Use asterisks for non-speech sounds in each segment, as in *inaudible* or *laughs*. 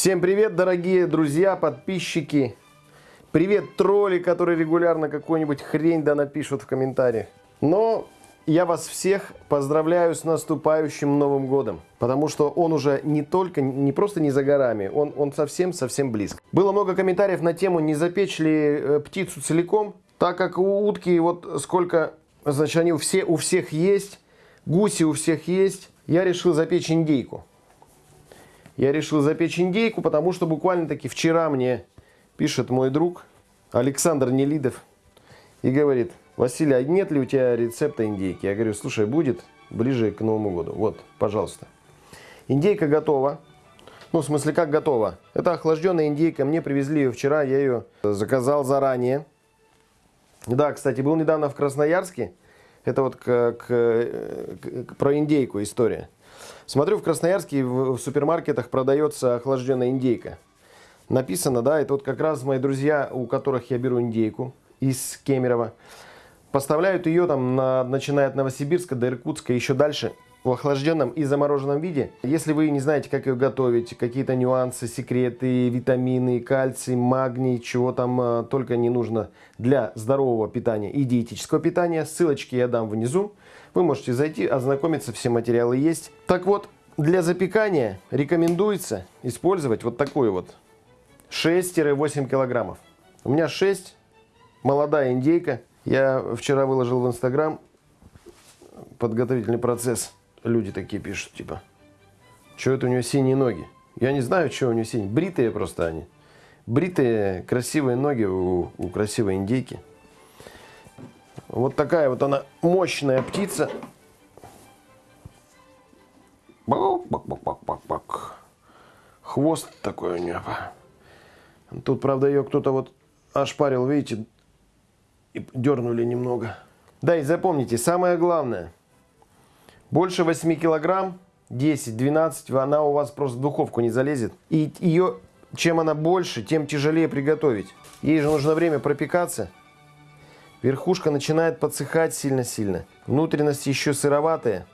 Всем привет, дорогие друзья, подписчики. Привет, тролли, которые регулярно какую-нибудь хрень да напишут в комментариях. Но я вас всех поздравляю с наступающим Новым Годом. Потому что он уже не только, не просто не за горами, он, он совсем-совсем близко. Было много комментариев на тему, не запечь ли э, птицу целиком. Так как у утки вот сколько, значит, они у, все, у всех есть, гуси у всех есть, я решил запечь индейку. Я решил запечь индейку, потому что буквально-таки вчера мне пишет мой друг Александр Нелидов и говорит, Василий, а нет ли у тебя рецепта индейки? Я говорю, слушай, будет ближе к Новому году. Вот, пожалуйста. Индейка готова. Ну, в смысле, как готова? Это охлажденная индейка. Мне привезли ее вчера, я ее заказал заранее. Да, кстати, был недавно в Красноярске. Это вот к, к, к, про индейку история. Смотрю, в Красноярске в, супермаркетах продается охлажденная индейка. Написано, да, это вот как раз мои друзья, у которых я беру индейку из Кемерово. Поставляют ее там, на, начиная от Новосибирска до Иркутска, еще дальше в охлажденном и замороженном виде. Если вы не знаете, как ее готовить, какие-то нюансы, секреты, витамины, кальций, магний, чего там а, только не нужно для здорового питания и диетического питания, ссылочки я дам внизу. Вы можете зайти, ознакомиться, все материалы есть. Так вот, для запекания рекомендуется использовать вот такой вот 6-8 килограммов. У меня 6, молодая индейка. Я вчера выложил в Инстаграм подготовительный процесс. Люди такие пишут, типа, что это у нее синие ноги? Я не знаю, что у нее синие. Бритые просто они. Бритые, красивые ноги у, у красивой индейки. Вот такая вот она мощная птица. Бак-бак-бак-бак-бак. Хвост такой у нее. Тут, правда, ее кто-то вот ошпарил, видите, и дернули немного. Да, и запомните, самое главное, больше 8 килограмм, 10-12, она у вас просто в духовку не залезет. И ее, чем она больше, тем тяжелее приготовить. Ей же нужно время пропекаться. Верхушка начинает подсыхать сильно-сильно. Внутренности еще сыроватые.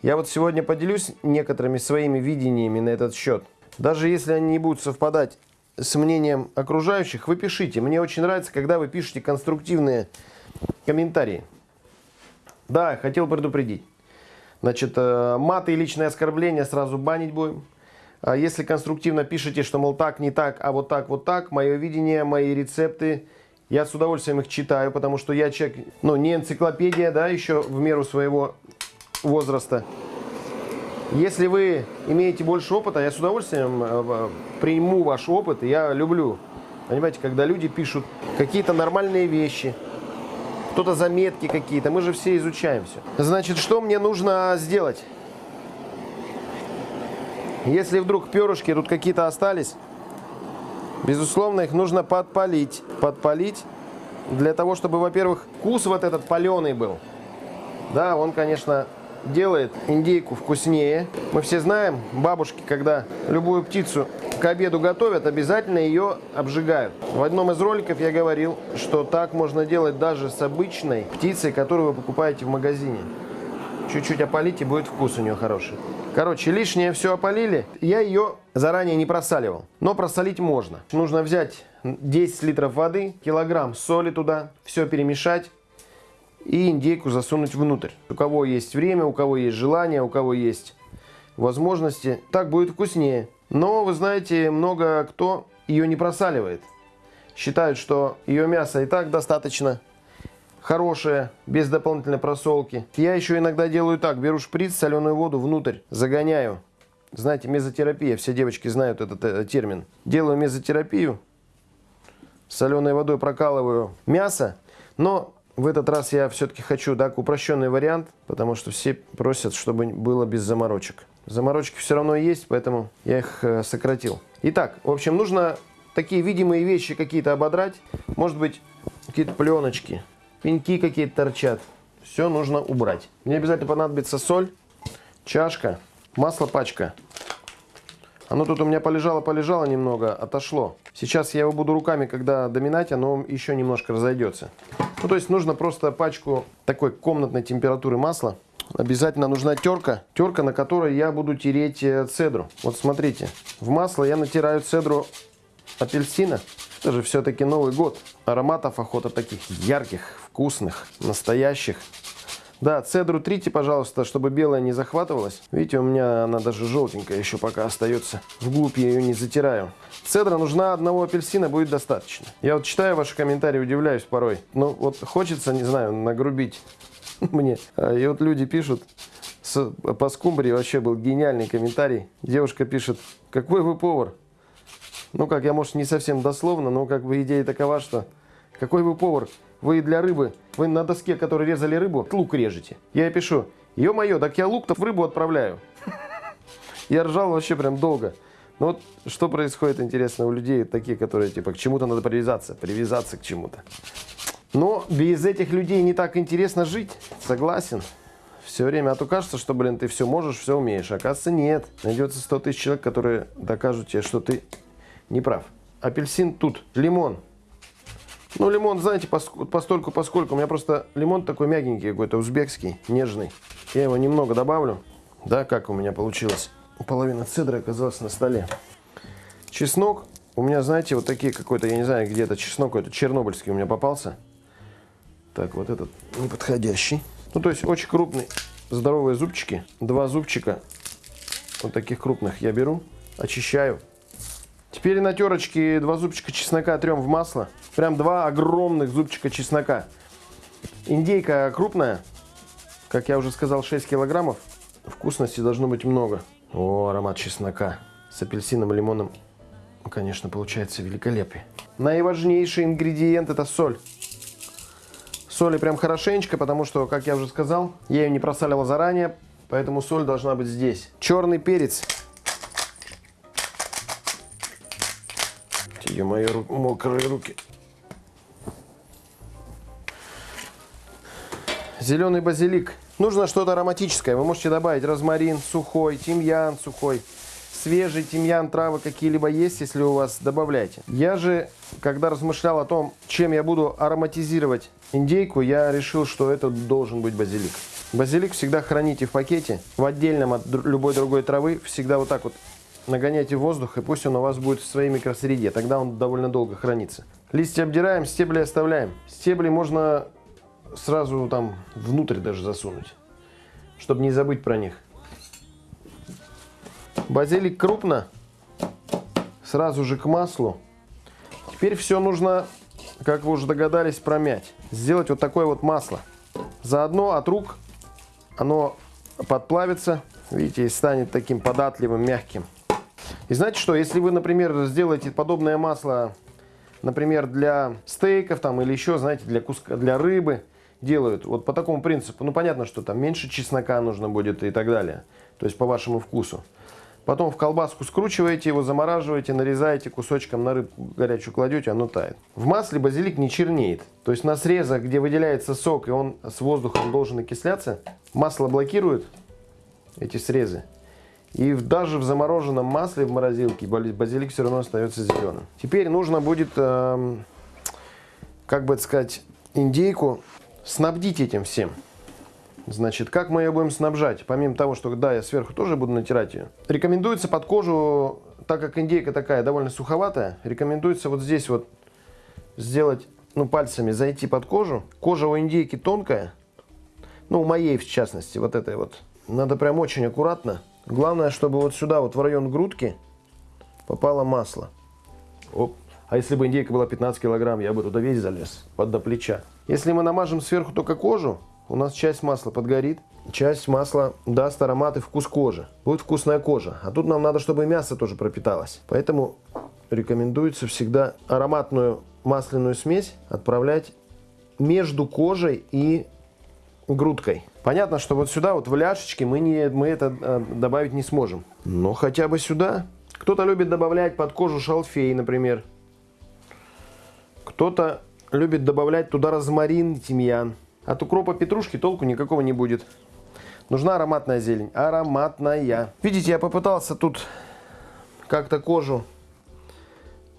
Я вот сегодня поделюсь некоторыми своими видениями на этот счет. Даже если они не будут совпадать с мнением окружающих, вы пишите. Мне очень нравится, когда вы пишете конструктивные комментарии. Да, хотел предупредить. Значит, э, маты и личные оскорбления сразу банить будем. А если конструктивно пишете, что, мол, так, не так, а вот так, вот так, мое видение, мои рецепты – я с удовольствием их читаю, потому что я человек, ну, не энциклопедия, да, еще в меру своего возраста. Если вы имеете больше опыта, я с удовольствием э, приму ваш опыт. Я люблю, понимаете, когда люди пишут какие-то нормальные вещи, кто-то заметки какие-то. Мы же все изучаем все. Значит, что мне нужно сделать? Если вдруг перышки тут какие-то остались, Безусловно, их нужно подпалить. Подпалить для того, чтобы, во-первых, вкус вот этот паленый был. Да, он, конечно, делает индейку вкуснее. Мы все знаем, бабушки, когда любую птицу к обеду готовят, обязательно ее обжигают. В одном из роликов я говорил, что так можно делать даже с обычной птицей, которую вы покупаете в магазине. Чуть-чуть опалите, будет вкус у нее хороший. Короче, лишнее все опалили. Я ее заранее не просаливал. Но просолить можно. Нужно взять 10 литров воды, килограмм соли туда, все перемешать и индейку засунуть внутрь. У кого есть время, у кого есть желание, у кого есть возможности, так будет вкуснее. Но, вы знаете, много кто ее не просаливает. Считают, что ее мясо и так достаточно хорошее, без дополнительной просолки. Я еще иногда делаю так, беру шприц, соленую воду внутрь, загоняю. Знаете, мезотерапия, все девочки знают этот э, термин. Делаю мезотерапию, соленой водой прокалываю мясо, но в этот раз я все-таки хочу так упрощенный вариант, потому что все просят, чтобы было без заморочек. Заморочки все равно есть, поэтому я их э, сократил. Итак, в общем, нужно такие видимые вещи какие-то ободрать. Может быть, какие-то пленочки пеньки какие-то торчат. Все нужно убрать. Мне обязательно понадобится соль, чашка, масло пачка. Оно тут у меня полежало-полежало немного, отошло. Сейчас я его буду руками, когда доминать, оно еще немножко разойдется. Ну, то есть нужно просто пачку такой комнатной температуры масла. обязательно нужна терка. Терка, на которой я буду тереть э, цедру. Вот смотрите, в масло я натираю цедру апельсина. Это же все-таки Новый год. Ароматов охота таких ярких, вкусных, настоящих. Да, цедру трите, пожалуйста, чтобы белая не захватывалась. Видите, у меня она даже желтенькая еще пока остается. Вглубь я ее не затираю. Цедра нужна одного апельсина, будет достаточно. Я вот читаю ваши комментарии, удивляюсь порой. Ну, вот хочется, не знаю, нагрубить *laughs* мне. А, и вот люди пишут, с, по скумбрии вообще был гениальный комментарий. Девушка пишет, какой вы повар? Ну, как я, может, не совсем дословно, но как бы идея такова, что какой вы повар? Вы для рыбы, вы на доске, которой резали рыбу, лук режете. Я пишу, ё-моё, так я лук-то в рыбу отправляю. Я ржал вообще прям долго. Ну вот что происходит, интересно, у людей такие, которые типа к чему-то надо привязаться, привязаться к чему-то. Но без этих людей не так интересно жить, согласен. Все время, а то кажется, что, блин, ты все можешь, все умеешь. Оказывается, нет. Найдется 100 тысяч человек, которые докажут тебе, что ты не прав. Апельсин тут, лимон. Ну, лимон, знаете, постольку, поскольку. У меня просто лимон такой мягенький какой-то, узбекский, нежный. Я его немного добавлю. Да, как у меня получилось. Половина цедры оказалась на столе. Чеснок. У меня, знаете, вот такие какой-то, я не знаю, где это чеснок, какой-то чернобыльский у меня попался. Так, вот этот неподходящий. Ну, то есть очень крупный, здоровые зубчики. Два зубчика вот таких крупных я беру, очищаю. Теперь на терочке два зубчика чеснока трем в масло. Прям два огромных зубчика чеснока. Индейка крупная, как я уже сказал, 6 килограммов. Вкусности должно быть много. О, аромат чеснока с апельсином и лимоном. Конечно, получается великолепие. Наиважнейший ингредиент это соль. Соли прям хорошенечко, потому что, как я уже сказал, я ее не просаливал заранее, поэтому соль должна быть здесь. Черный перец Ё мои ру мокрые руки. Зеленый базилик. Нужно что-то ароматическое. Вы можете добавить розмарин сухой, тимьян сухой, свежий тимьян, травы какие-либо есть, если у вас, добавляйте. Я же, когда размышлял о том, чем я буду ароматизировать индейку, я решил, что это должен быть базилик. Базилик всегда храните в пакете, в отдельном от любой другой травы, всегда вот так вот нагоняйте воздух, и пусть он у вас будет в своей микросреде. Тогда он довольно долго хранится. Листья обдираем, стебли оставляем. Стебли можно сразу там внутрь даже засунуть, чтобы не забыть про них. Базилик крупно, сразу же к маслу. Теперь все нужно, как вы уже догадались, промять. Сделать вот такое вот масло. Заодно от рук оно подплавится, видите, и станет таким податливым, мягким. И знаете что, если вы, например, сделаете подобное масло, например, для стейков там или еще, знаете, для, куска, для рыбы делают, вот по такому принципу, ну понятно, что там меньше чеснока нужно будет и так далее, то есть по вашему вкусу. Потом в колбаску скручиваете его, замораживаете, нарезаете кусочком на рыбу горячую кладете, оно тает. В масле базилик не чернеет. То есть на срезах, где выделяется сок и он с воздухом должен окисляться, масло блокирует эти срезы. И даже в замороженном масле в морозилке базилик все равно остается зеленым. Теперь нужно будет, э, как бы сказать, индейку снабдить этим всем. Значит, как мы ее будем снабжать? Помимо того, что да, я сверху тоже буду натирать ее. Рекомендуется под кожу, так как индейка такая довольно суховатая, рекомендуется вот здесь вот сделать, ну, пальцами зайти под кожу. Кожа у индейки тонкая, ну, у моей в частности, вот этой вот. Надо прям очень аккуратно Главное, чтобы вот сюда, вот в район грудки, попало масло. Оп. А если бы индейка была 15 килограмм, я бы туда весь залез, под до плеча. Если мы намажем сверху только кожу, у нас часть масла подгорит, часть масла даст аромат и вкус кожи. Будет вкусная кожа. А тут нам надо, чтобы мясо тоже пропиталось. Поэтому рекомендуется всегда ароматную масляную смесь отправлять между кожей и грудкой. Понятно, что вот сюда, вот в ляшечке, мы, не, мы это э, добавить не сможем. Но хотя бы сюда. Кто-то любит добавлять под кожу шалфей, например. Кто-то любит добавлять туда розмарин, тимьян. От укропа петрушки толку никакого не будет. Нужна ароматная зелень. Ароматная. Видите, я попытался тут как-то кожу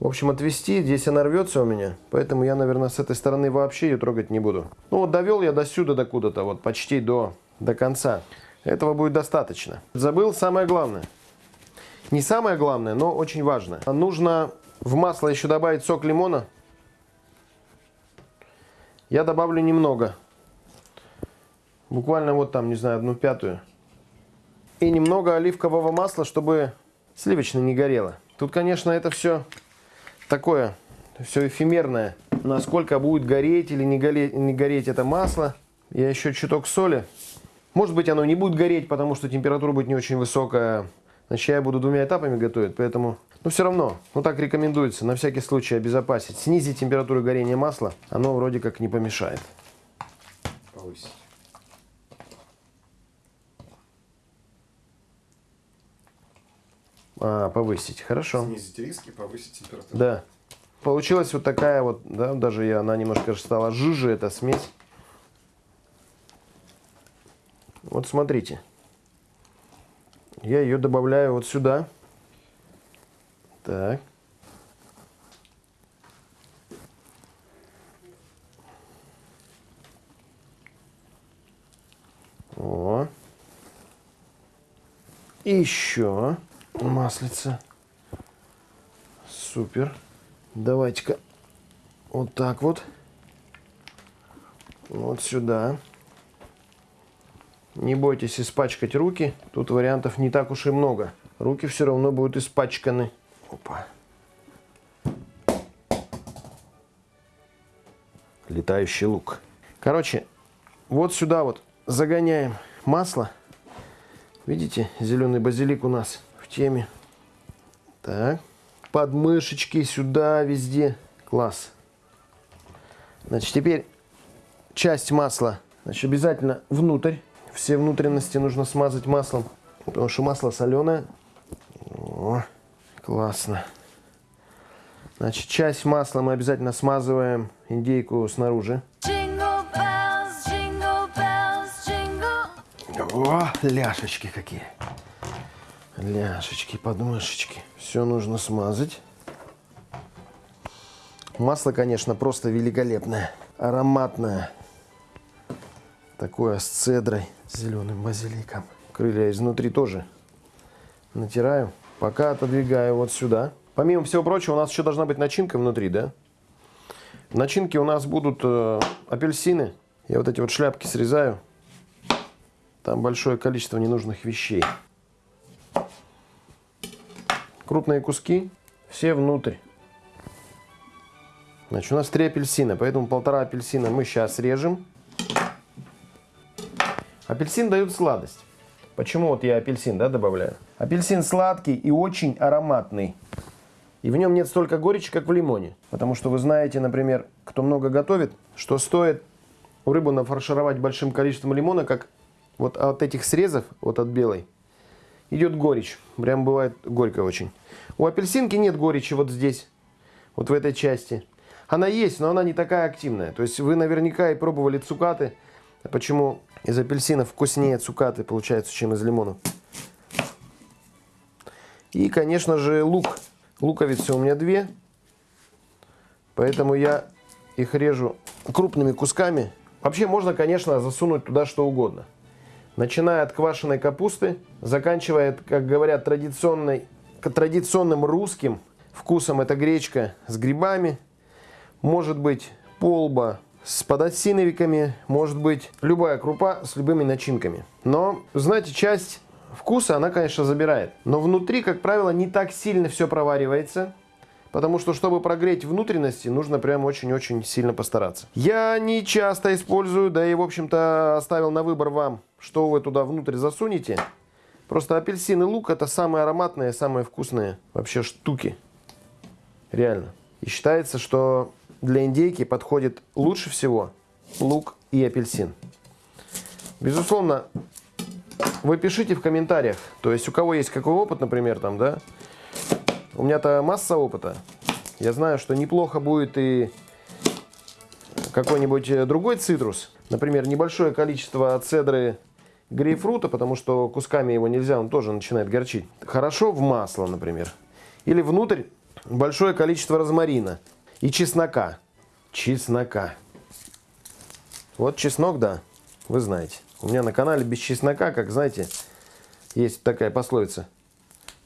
в общем, отвести. Здесь она рвется у меня, поэтому я, наверное, с этой стороны вообще ее трогать не буду. Ну вот довел я до сюда, до куда-то, вот почти до, до конца. Этого будет достаточно. Забыл самое главное. Не самое главное, но очень важно. Нужно в масло еще добавить сок лимона. Я добавлю немного. Буквально вот там, не знаю, одну пятую. И немного оливкового масла, чтобы сливочное не горело. Тут, конечно, это все такое, все эфемерное. Насколько будет гореть или не гореть, не гореть это масло. Я еще чуток соли. Может быть, оно не будет гореть, потому что температура будет не очень высокая. Значит, я буду двумя этапами готовить, поэтому... Но все равно, ну так рекомендуется, на всякий случай обезопасить. Снизить температуру горения масла, оно вроде как не помешает. Повысить. А, повысить, хорошо. Снизить риски, повысить температуру. Да. Получилась вот такая вот, да, даже я, она немножко стала жиже, эта смесь. Вот смотрите. Я ее добавляю вот сюда. Так. О. И еще маслица. Супер. Давайте-ка вот так вот. Вот сюда. Не бойтесь испачкать руки. Тут вариантов не так уж и много. Руки все равно будут испачканы. Опа. Летающий лук. Короче, вот сюда вот загоняем масло. Видите, зеленый базилик у нас в теме. Так. Подмышечки сюда, везде. Класс. Значит, теперь часть масла значит, обязательно внутрь. Все внутренности нужно смазать маслом, потому что масло соленое. О, классно. Значит, часть масла мы обязательно смазываем индейку снаружи. О, ляшечки какие. Ляшечки, подмышечки. Все нужно смазать. Масло, конечно, просто великолепное. Ароматное. Такое с цедрой, с зеленым базиликом. Крылья изнутри тоже натираю. Пока отодвигаю вот сюда. Помимо всего прочего, у нас еще должна быть начинка внутри, да? В начинке у нас будут э, апельсины. Я вот эти вот шляпки срезаю. Там большое количество ненужных вещей. Крупные куски все внутрь. Значит, у нас три апельсина, поэтому полтора апельсина мы сейчас режем. Апельсин дает сладость. Почему вот я апельсин да, добавляю? Апельсин сладкий и очень ароматный. И в нем нет столько горечи, как в лимоне. Потому что вы знаете, например, кто много готовит, что стоит рыбу нафаршировать большим количеством лимона, как вот от этих срезов, вот от белой, идет горечь. Прям бывает горько очень. У апельсинки нет горечи вот здесь, вот в этой части. Она есть, но она не такая активная. То есть вы наверняка и пробовали цукаты. Почему из апельсинов вкуснее цукаты получается, чем из лимонов. И, конечно же, лук. Луковицы у меня две. Поэтому я их режу крупными кусками. Вообще можно, конечно, засунуть туда что угодно. Начиная от квашеной капусты, заканчивая, как говорят, традиционной, традиционным русским вкусом. Это гречка с грибами. Может быть полба с подосиновиками, может быть любая крупа с любыми начинками. Но, знаете, часть вкуса она, конечно, забирает. Но внутри, как правило, не так сильно все проваривается. Потому что, чтобы прогреть внутренности, нужно прям очень-очень сильно постараться. Я не часто использую, да и, в общем-то, оставил на выбор вам, что вы туда внутрь засунете. Просто апельсин и лук это самые ароматные, самые вкусные вообще штуки. Реально. И считается, что для индейки подходит лучше всего лук и апельсин. Безусловно, вы пишите в комментариях, то есть у кого есть какой опыт, например, там, да, у меня-то масса опыта. Я знаю, что неплохо будет и какой-нибудь другой цитрус. Например, небольшое количество цедры грейпфрута, потому что кусками его нельзя, он тоже начинает горчить. Хорошо в масло, например. Или внутрь большое количество розмарина и чеснока. Чеснока. Вот чеснок, да, вы знаете. У меня на канале без чеснока, как знаете, есть такая пословица.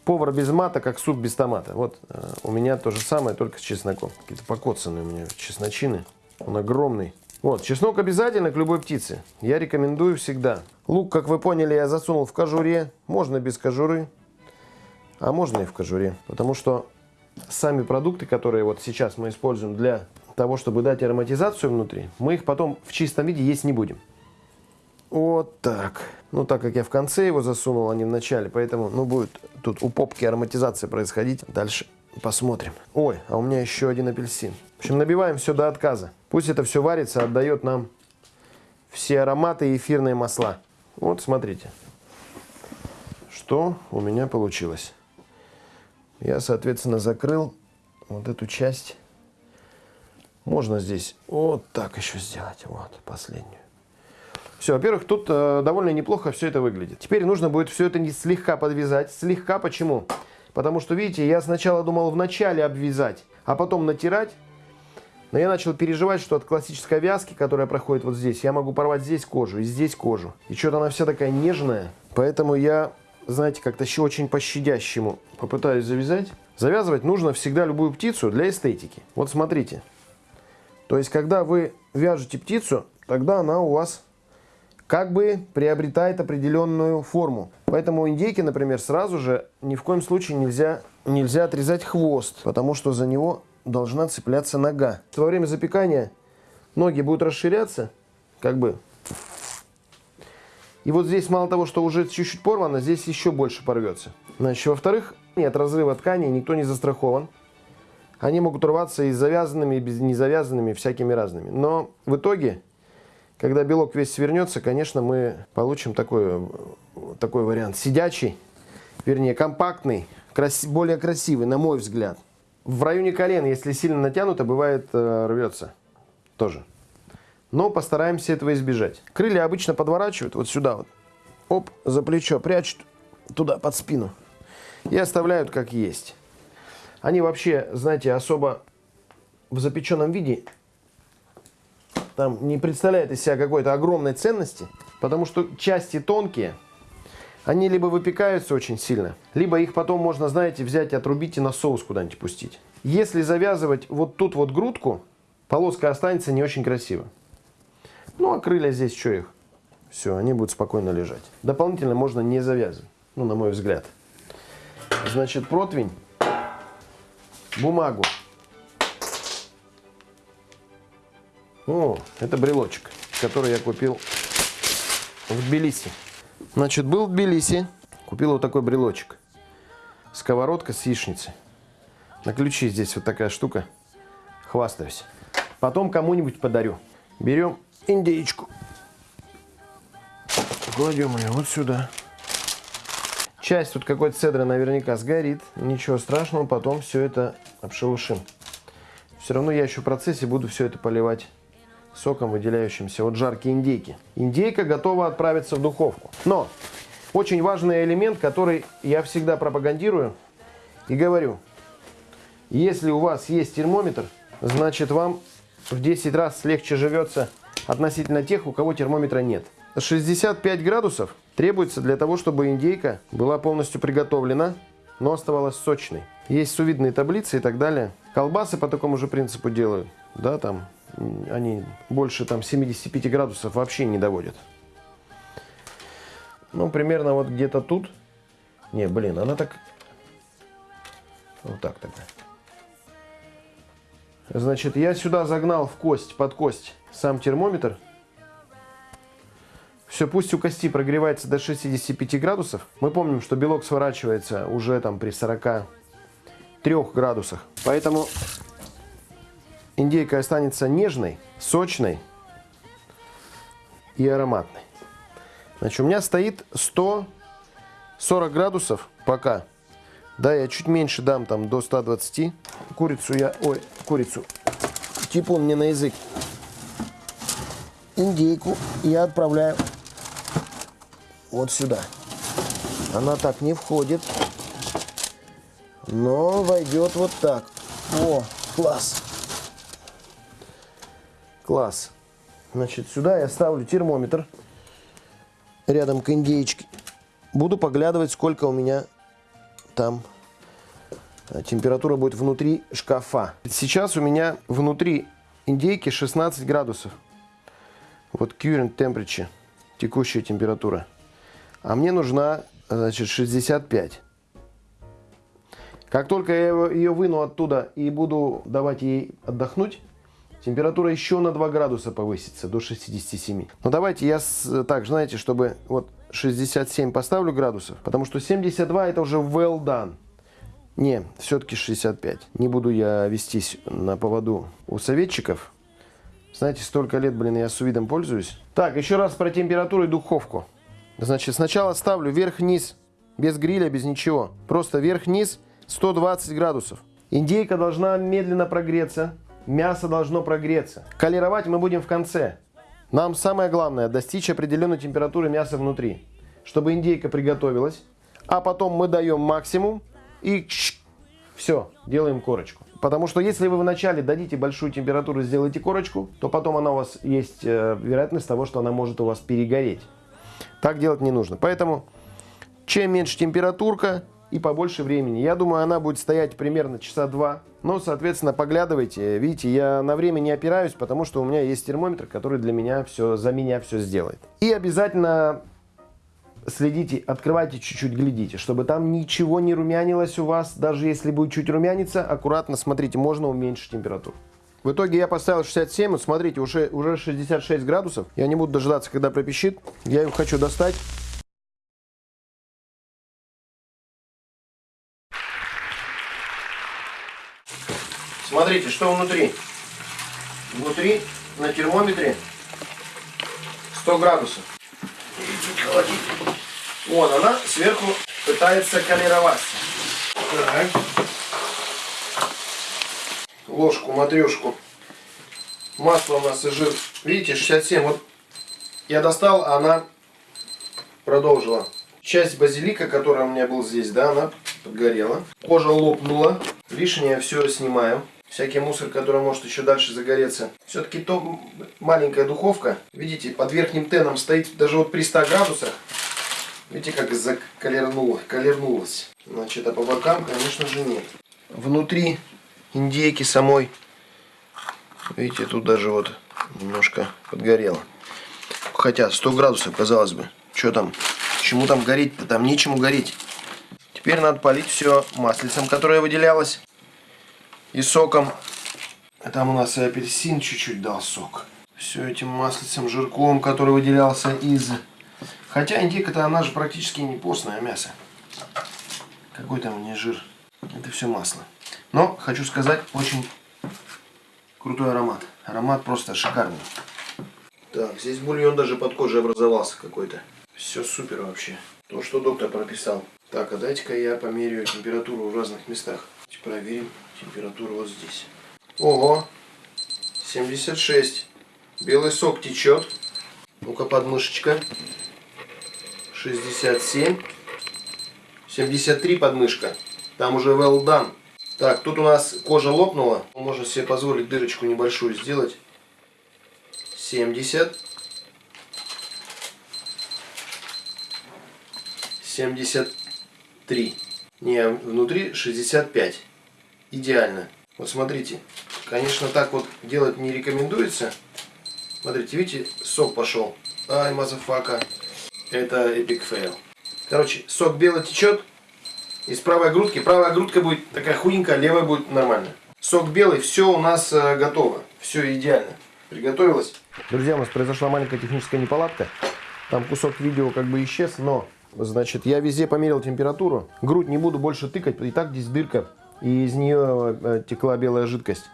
Повар без мата, как суп без томата. Вот э, у меня то же самое, только с чесноком. Какие-то покоцанные у меня чесночины. Он огромный. Вот, чеснок обязательно к любой птице. Я рекомендую всегда. Лук, как вы поняли, я засунул в кожуре. Можно без кожуры, а можно и в кожуре. Потому что сами продукты, которые вот сейчас мы используем для того, чтобы дать ароматизацию внутри, мы их потом в чистом виде есть не будем. Вот так. Ну, так как я в конце его засунул, а не в начале, поэтому, ну, будет тут у попки ароматизация происходить. Дальше посмотрим. Ой, а у меня еще один апельсин. В общем, набиваем все до отказа. Пусть это все варится, отдает нам все ароматы и эфирные масла. Вот, смотрите, что у меня получилось. Я, соответственно, закрыл вот эту часть. Можно здесь вот так еще сделать. Вот, последнюю. Все, во-первых, тут э, довольно неплохо все это выглядит. Теперь нужно будет все это не слегка подвязать. Слегка почему? Потому что, видите, я сначала думал вначале обвязать, а потом натирать. Но я начал переживать, что от классической вязки, которая проходит вот здесь, я могу порвать здесь кожу и здесь кожу. И что-то она вся такая нежная. Поэтому я, знаете, как-то еще очень по-щадящему попытаюсь завязать. Завязывать нужно всегда любую птицу для эстетики. Вот смотрите. То есть, когда вы вяжете птицу, тогда она у вас как бы приобретает определенную форму. Поэтому индейки, например, сразу же ни в коем случае нельзя, нельзя отрезать хвост, потому что за него должна цепляться нога. Во время запекания ноги будут расширяться, как бы. И вот здесь мало того, что уже чуть-чуть порвано, здесь еще больше порвется. Значит, во-вторых, нет разрыва ткани, никто не застрахован. Они могут рваться и завязанными, и без незавязанными, всякими разными. Но в итоге когда белок весь свернется, конечно, мы получим такой, такой вариант. Сидячий, вернее, компактный, краси, более красивый, на мой взгляд. В районе колена, если сильно натянуто, бывает э, рвется тоже. Но постараемся этого избежать. Крылья обычно подворачивают вот сюда вот. Оп, за плечо прячут туда, под спину. И оставляют как есть. Они вообще, знаете, особо в запеченном виде там не представляет из себя какой-то огромной ценности, потому что части тонкие, они либо выпекаются очень сильно, либо их потом можно, знаете, взять, отрубить и на соус куда-нибудь пустить. Если завязывать вот тут вот грудку, полоска останется не очень красиво. Ну, а крылья здесь, что их? Все, они будут спокойно лежать. Дополнительно можно не завязывать, ну, на мой взгляд. Значит, противень, бумагу О, это брелочек, который я купил в Тбилиси. Значит, был в Тбилиси, купил вот такой брелочек. Сковородка с яичницей. На ключи здесь вот такая штука. Хвастаюсь. Потом кому-нибудь подарю. Берем индейку. Кладем ее вот сюда. Часть тут какой-то цедры наверняка сгорит. Ничего страшного, потом все это обшелушим. Все равно я еще в процессе буду все это поливать соком, выделяющимся от жарки индейки. Индейка готова отправиться в духовку. Но очень важный элемент, который я всегда пропагандирую и говорю. Если у вас есть термометр, значит вам в 10 раз легче живется относительно тех, у кого термометра нет. 65 градусов требуется для того, чтобы индейка была полностью приготовлена, но оставалась сочной. Есть сувидные таблицы и так далее. Колбасы по такому же принципу делают. Да, там они больше там 75 градусов вообще не доводят. Ну, примерно вот где-то тут. Не, блин, она так... Вот так тогда. Значит, я сюда загнал в кость, под кость сам термометр. Все, пусть у кости прогревается до 65 градусов. Мы помним, что белок сворачивается уже там при 43 градусах. Поэтому индейка останется нежной, сочной и ароматной. Значит, у меня стоит 140 градусов пока. Да, я чуть меньше дам, там, до 120. Курицу я... Ой, курицу. Типун мне на язык. Индейку я отправляю вот сюда. Она так не входит, но войдет вот так. О, класс. Класс. Значит, сюда я ставлю термометр. рядом к индейчике. Буду поглядывать, сколько у меня там э, температура будет внутри шкафа. Сейчас у меня внутри индейки 16 градусов. Вот current temperature, текущая температура. А мне нужна, значит, 65. Как только я ее выну оттуда и буду давать ей отдохнуть, температура еще на 2 градуса повысится до 67. Но давайте я с- так, знаете, чтобы вот 67 поставлю градусов, потому что 72 это уже well done. Не, все-таки 65. Не буду я вестись на поводу у советчиков. Знаете, столько лет, блин, я с видом пользуюсь. Так, еще раз про температуру и духовку. Значит, сначала ставлю вверх-вниз, без гриля, без ничего. Просто вверх-вниз 120 градусов. Индейка должна медленно прогреться, мясо должно прогреться. Колеровать мы будем в конце. Нам самое главное достичь определенной температуры мяса внутри, чтобы индейка приготовилась, а потом мы даем максимум и все, делаем корочку. Потому что если вы вначале дадите большую температуру, сделаете корочку, то потом она у вас есть э, вероятность того, что она может у вас перегореть. Так делать не нужно. Поэтому чем меньше температурка и побольше времени. Я думаю, она будет стоять примерно часа два. Но, соответственно, поглядывайте. Видите, я на время не опираюсь, потому что у меня есть термометр, который для меня все, за меня все сделает. И обязательно следите, открывайте чуть-чуть, глядите, чтобы там ничего не румянилось у вас. Даже если будет чуть румяниться, аккуратно смотрите, можно уменьшить температуру. В итоге я поставил 67, вот смотрите, уже, уже 66 градусов. Я не буду дожидаться, когда пропищит. Я его хочу достать. Смотрите, что внутри. Внутри на термометре 100 градусов. Холодильник. Вон она сверху пытается колероваться. Ложку, матрешку. Масло у нас и жир. Видите, 67. Вот я достал, а она продолжила. Часть базилика, которая у меня был здесь, да, она подгорела. Кожа лопнула. Лишнее все снимаю. Всякий мусор, который может еще дальше загореться. Все-таки то маленькая духовка. Видите, под верхним теном стоит даже вот при 100 градусах. Видите, как заколернуло, колернулось. Значит, а по бокам, конечно же, нет. Внутри индейки самой, видите, тут даже вот немножко подгорело. Хотя 100 градусов, казалось бы. Что там? Чему там гореть-то? Там нечему гореть. Теперь надо полить все маслицем, которое выделялось. И соком. А Там у нас и апельсин чуть-чуть дал сок. Все этим маслицем, жирком, который выделялся из... Хотя индейка-то она же практически не постное мясо. Какой там не жир. Это все масло. Но, хочу сказать, очень крутой аромат. Аромат просто шикарный. Так, здесь бульон даже под кожей образовался какой-то. Все супер вообще. То, что доктор прописал. Так, а дайте-ка я померяю температуру в разных местах. Проверим температуру вот здесь. Ого! 76. Белый сок течет. Ну-ка, подмышечка. 67. 73 подмышка. Там уже well done. Так, тут у нас кожа лопнула. Можно себе позволить дырочку небольшую сделать. 70. 73. Не, внутри 65. Идеально. Вот смотрите. Конечно, так вот делать не рекомендуется. Смотрите, видите, сок пошел. Ай, motherfucker. Это epic fail. Короче, сок белый течет из правой грудки. Правая грудка будет такая худенькая, левая будет нормально. Сок белый, все у нас э, готово. Все идеально. Приготовилось. Друзья, у нас произошла маленькая техническая неполадка. Там кусок видео как бы исчез, но, значит, я везде померил температуру. Грудь не буду больше тыкать, и так здесь дырка, и из нее э, текла белая жидкость.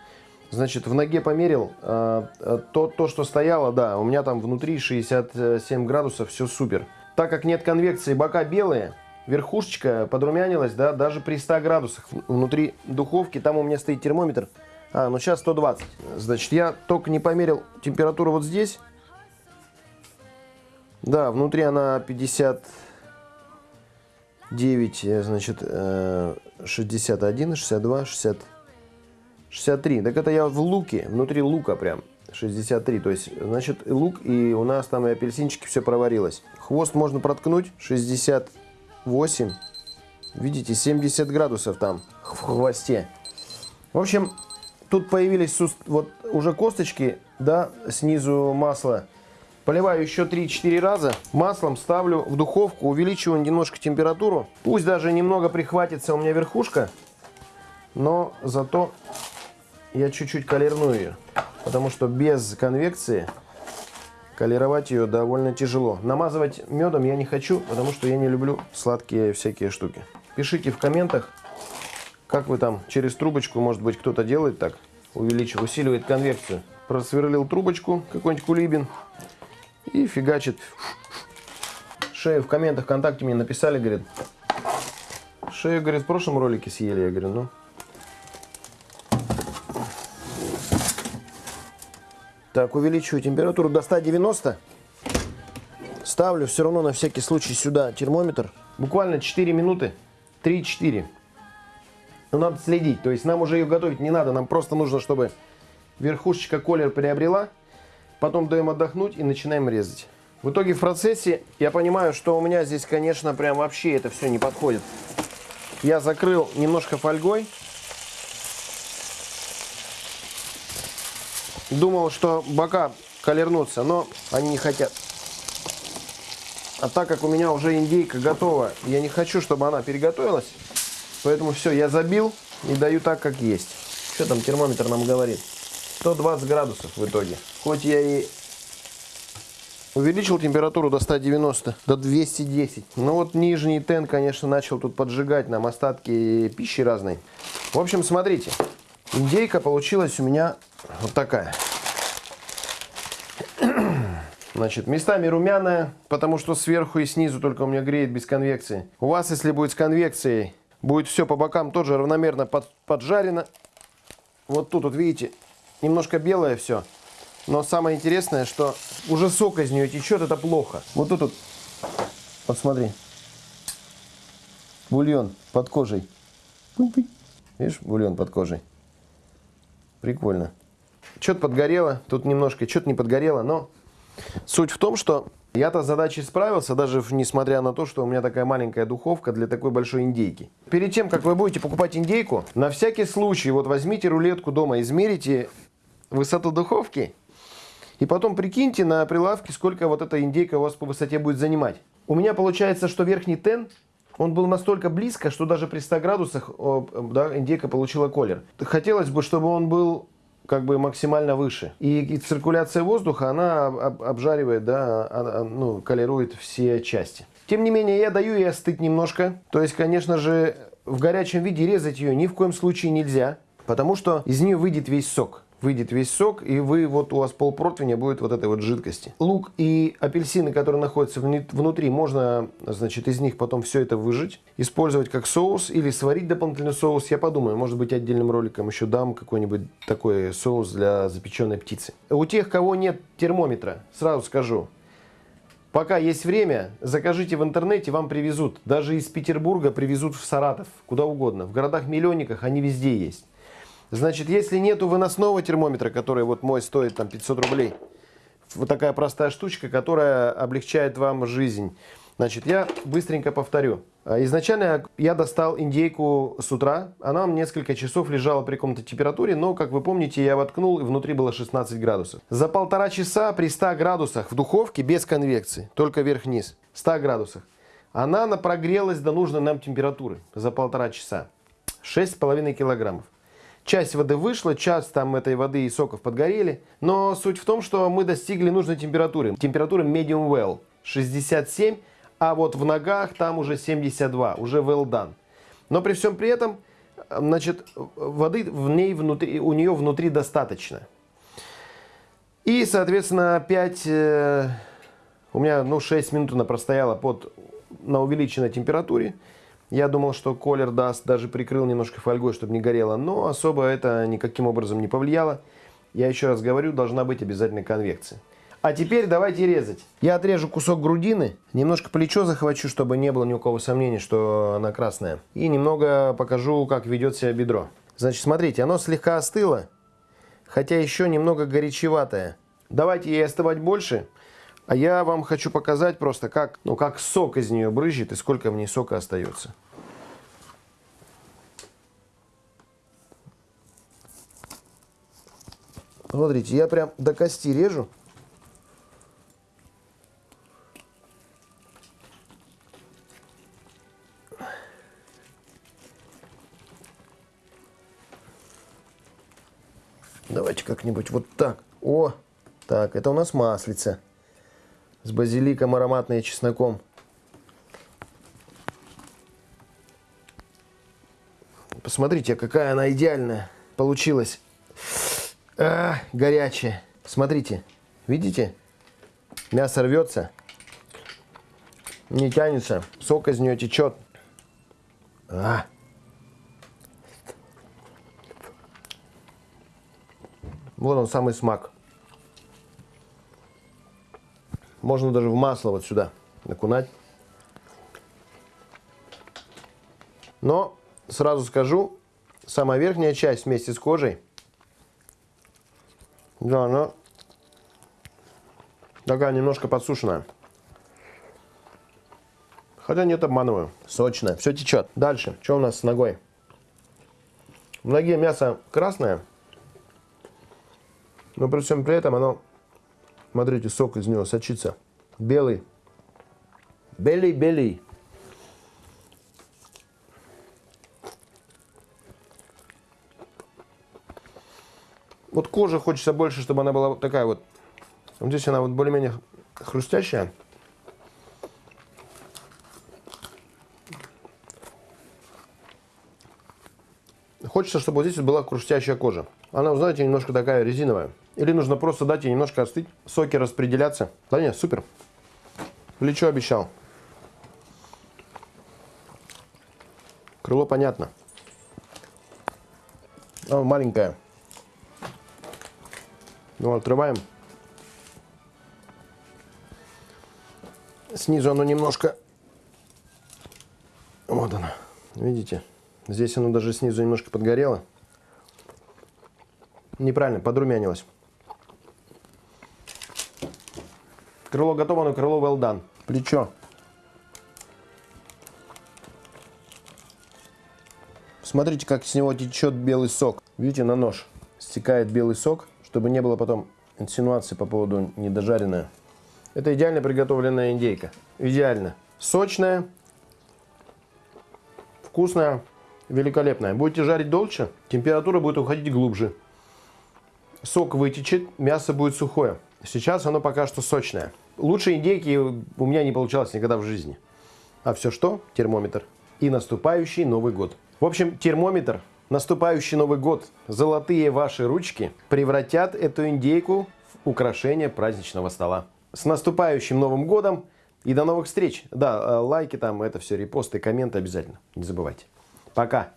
Значит, в ноге померил, э, э, то, то, что стояло, да, у меня там внутри 67 градусов, все супер. Так как нет конвекции, бока белые, верхушечка подрумянилась, да, даже при 100 градусах внутри духовки, там у меня стоит термометр, а, ну сейчас 120. Значит, я только не померил температуру вот здесь. Да, внутри она 59, э, значит, э, 61, 62, 60, 63. Так это я в луке, внутри лука прям. 63. То есть, значит, лук, и у нас там и апельсинчики все проварилось. Хвост можно проткнуть. 68. Видите, 70 градусов там в хвосте. В общем, тут появились вот уже косточки, да, снизу масла. Поливаю еще 3-4 раза. Маслом ставлю в духовку, увеличиваю немножко температуру. Пусть даже немного прихватится у меня верхушка, но зато я чуть-чуть колерну ее. Потому что без конвекции колеровать ее довольно тяжело. Намазывать медом я не хочу, потому что я не люблю сладкие всякие штуки. Пишите в комментах, как вы там через трубочку, может быть, кто-то делает так, увеличивает, усиливает конвекцию. Просверлил трубочку, какой-нибудь кулибин, и фигачит. Шею в комментах ВКонтакте мне написали, говорит, шею, говорит, в прошлом ролике съели. Я говорю, ну. Так, увеличиваю температуру до 190. Ставлю все равно на всякий случай сюда термометр. Буквально 4 минуты. 3-4. Но надо следить. То есть нам уже ее готовить не надо. Нам просто нужно, чтобы верхушечка колер приобрела. Потом даем отдохнуть и начинаем резать. В итоге в процессе я понимаю, что у меня здесь, конечно, прям вообще это все не подходит. Я закрыл немножко фольгой. Думал, что бока колернутся, но они не хотят. А так как у меня уже индейка готова, я не хочу, чтобы она переготовилась. Поэтому все, я забил и даю так, как есть. Что там термометр нам говорит? 120 градусов в итоге. Хоть я и увеличил температуру до 190, до 210. Но вот нижний тен, конечно, начал тут поджигать нам остатки пищи разной. В общем, смотрите. Индейка получилась у меня вот такая. Значит, местами румяная, потому что сверху и снизу только у меня греет без конвекции. У вас, если будет с конвекцией, будет все по бокам тоже равномерно под, поджарено. Вот тут, вот видите, немножко белое все. Но самое интересное, что уже сок из нее течет, это плохо. Вот тут, вот, вот смотри. Бульон под кожей. Видишь, бульон под кожей. Прикольно. Что-то подгорело, тут немножко, что-то не подгорело, но суть в том, что я-то с задачей справился, даже несмотря на то, что у меня такая маленькая духовка для такой большой индейки. Перед тем, как вы будете покупать индейку, на всякий случай, вот возьмите рулетку дома, измерите высоту духовки, и потом прикиньте на прилавке, сколько вот эта индейка у вас по высоте будет занимать. У меня получается, что верхний тен, он был настолько близко, что даже при 100 градусах да, индейка получила колер. Хотелось бы, чтобы он был как бы максимально выше. И, и циркуляция воздуха, она об- об- обжаривает, да, а- а, ну, колирует все части. Тем не менее, я даю ей остыть немножко. То есть, конечно же, в горячем виде резать ее ни в коем случае нельзя, потому что из нее выйдет весь сок. Выйдет весь сок, и вы, вот у вас полпротивня будет вот этой вот жидкости. Лук и апельсины, которые находятся внутри, можно, значит, из них потом все это выжать, использовать как соус или сварить дополнительный соус. Я подумаю, может быть, отдельным роликом еще дам какой-нибудь такой соус для запеченной птицы. У тех, кого нет термометра, сразу скажу, Пока есть время, закажите в интернете, вам привезут. Даже из Петербурга привезут в Саратов, куда угодно. В городах-миллионниках они везде есть. Значит, если нету выносного термометра, который вот мой стоит там 500 рублей, вот такая простая штучка, которая облегчает вам жизнь. Значит, я быстренько повторю. А, Изначально я достал индейку с утра. Она несколько часов лежала при каком-то температуре, но, как вы помните, я воткнул, и внутри было 16 градусов. За полтора часа при 100 градусах в духовке, без конвекции, только вверх-вниз, 100 градусах, она на- прогрелась до нужной нам температуры за полтора часа. 6,5 килограммов. Часть воды вышла, часть там этой воды и соков подгорели. Но суть в том, что мы достигли нужной температуры. Температура medium well 67, а вот в ногах там уже 72, уже well done. Но при всем при этом, значит, воды в ней внутри, у нее внутри достаточно. И, соответственно, 5, э, у меня, ну, 6 минут она простояла под, на увеличенной температуре. Я думал, что колер даст, даже прикрыл немножко фольгой, чтобы не горело, но особо это никаким образом не повлияло. Я еще раз говорю, должна быть обязательно конвекция. А теперь давайте резать. Я отрежу кусок грудины, немножко плечо захвачу, чтобы не было ни у кого сомнений, что она красная. И немного покажу, как ведет себя бедро. Значит, смотрите, оно слегка остыло. хотя еще немного горячеватая. Давайте ей остывать больше, а я вам хочу показать просто, как, ну, как сок из нее брызжет и сколько в ней сока остается. Смотрите, я прям до кости режу. Давайте как-нибудь вот так. О, так, это у нас маслица. С базиликом ароматной и чесноком. Посмотрите, какая она идеальная получилась. А, горячая. Смотрите, видите? Мясо рвется. Не тянется. Сок из нее течет. А. Вот он самый смак. Можно даже в масло вот сюда окунать. Но сразу скажу, самая верхняя часть вместе с кожей, да, она такая немножко подсушенная. Хотя нет, обманываю. Сочная, все течет. Дальше, что у нас с ногой? В ноге мясо красное, но при всем при этом оно, смотрите, сок из него сочится. Белый. Белый-белый. Вот кожа хочется больше, чтобы она была вот такая вот. Вот здесь она вот более-менее хрустящая. Хочется, чтобы вот здесь была хрустящая кожа. Она, знаете, немножко такая резиновая. Или нужно просто дать ей немножко остыть, соки распределяться. Да нет, супер. Плечо обещал. Крыло понятно. Оно маленькое. Ну, открываем. Снизу оно немножко... Вот оно. Видите? Здесь оно даже снизу немножко подгорело. Неправильно, подрумянилось. Крыло готово, но крыло well done. Плечо. Смотрите, как с него течет белый сок. Видите, на нож стекает белый сок, чтобы не было потом инсинуации по поводу недожаренная. Это идеально приготовленная индейка. Идеально. Сочная, вкусная, великолепная. Будете жарить дольше, температура будет уходить глубже. Сок вытечет, мясо будет сухое. Сейчас оно пока что сочное. Лучше индейки у меня не получалось никогда в жизни. А все что? Термометр. И наступающий Новый год. В общем, термометр, наступающий Новый год, золотые ваши ручки превратят эту индейку в украшение праздничного стола. С наступающим Новым годом и до новых встреч. Да, э, лайки там, это все, репосты, комменты обязательно. Не забывайте. Пока.